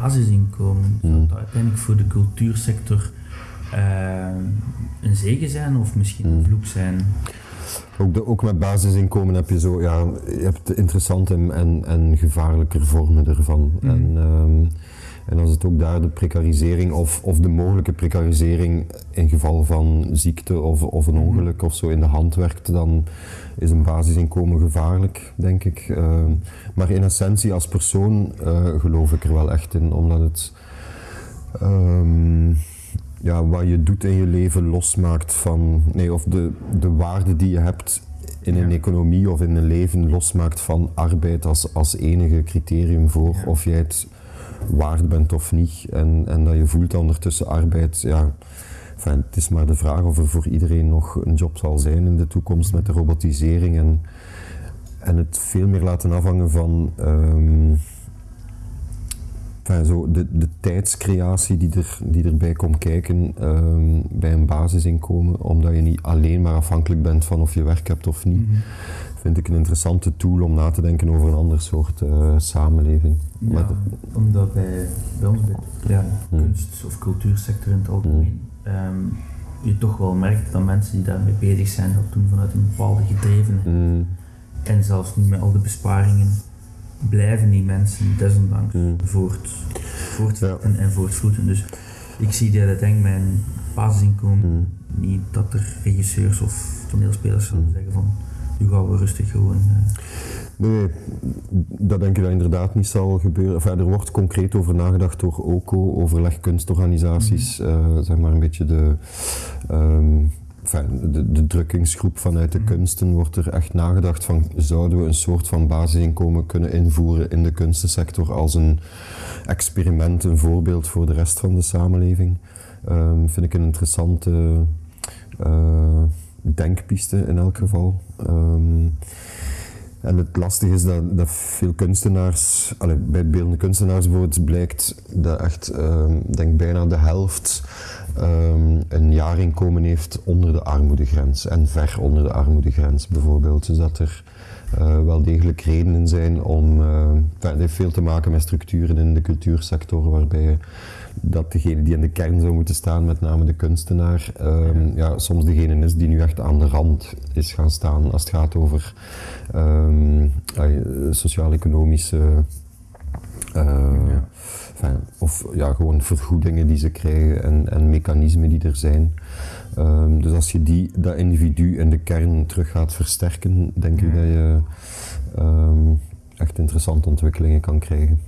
basisinkomen, zou Mm. dat uiteindelijk voor de cultuursector eh, een zegen zijn of misschien Mm. een vloek zijn? Ook, de, ook met basisinkomen heb je zo, ja, je hebt interessante en, en, en gevaarlijker vormen ervan. Mhm. En, ehm, en als het ook daar de precarisering of, of de mogelijke precarisering in geval van ziekte of, of een Mhm. ongeluk of zo in de hand werkt, dan is een basisinkomen gevaarlijk, denk ik. Ehm, maar in essentie als persoon eh, geloof ik er wel echt in, omdat het ehm, ja, wat je doet in je leven losmaakt van, nee, of de, de waarde die je hebt in een Ja. economie of in een leven losmaakt van arbeid als, als enige criterium voor Ja. of jij het waard bent of niet. En, en dat je voelt ondertussen arbeid, ja, enfin, het is maar de vraag of er voor iedereen nog een job zal zijn in de toekomst met de robotisering en, en het veel meer laten afhangen van ehm, enfin, zo de, de tijdscreatie die, er, die erbij komt kijken ehm, bij een basisinkomen, omdat je niet alleen maar afhankelijk bent van of je werk hebt of niet, Mhm. vind ik een interessante tool om na te denken over een ander soort eh, samenleving. Ja, omdat bij, bij ons, bij de ja, Hmm. kunst- of cultuursector in het algemeen, ehm, je toch wel merkt dat mensen die daarmee bezig zijn, dat doen vanuit een bepaalde gedrevenheid. Mm, En zelfs nu met al de besparingen blijven die mensen desondanks Mm. voort, voortzetten en voortvloeden. Dus ik zie dat denk ik mijn basisinkomen mm, niet dat er regisseurs of toneelspelers zullen Mm. zeggen van nu gaan we rustig gewoon. eh, Nee, dat denk ik dat inderdaad niet zal gebeuren. Enfin, er wordt concreet over nagedacht door OCO, overleg kunstorganisaties, eh, zeg maar een beetje de, ehm, enfin, de, de drukkingsgroep vanuit de Mhm. kunsten, wordt er echt nagedacht van zouden we een soort van basisinkomen kunnen invoeren in de kunstensector als een experiment, een voorbeeld voor de rest van de samenleving. Ehm, vind ik een interessante eh, denkpiste in elk geval. Ehm, en het lastige is dat, dat veel kunstenaars, allee, bij beeldende kunstenaars bijvoorbeeld, blijkt dat echt, ehm, denk bijna de helft ehm, een jaarinkomen heeft onder de armoedegrens en ver onder de armoedegrens bijvoorbeeld. Dus dat er eh, wel degelijk redenen zijn om, enfin, het heeft veel te maken met structuren in de cultuursector waarbij dat degene die in de kern zou moeten staan, met name de kunstenaar, ehm, ja, soms degene is die nu echt aan de rand is gaan staan als het gaat over ehm, sociaal-economische Ja. enfin, of ja, gewoon vergoedingen die ze krijgen en, en mechanismen die er zijn. Ehm, dus als je die, dat individu in de kern terug gaat versterken, denk ik Ja. dat je ehm, echt interessante ontwikkelingen kan krijgen.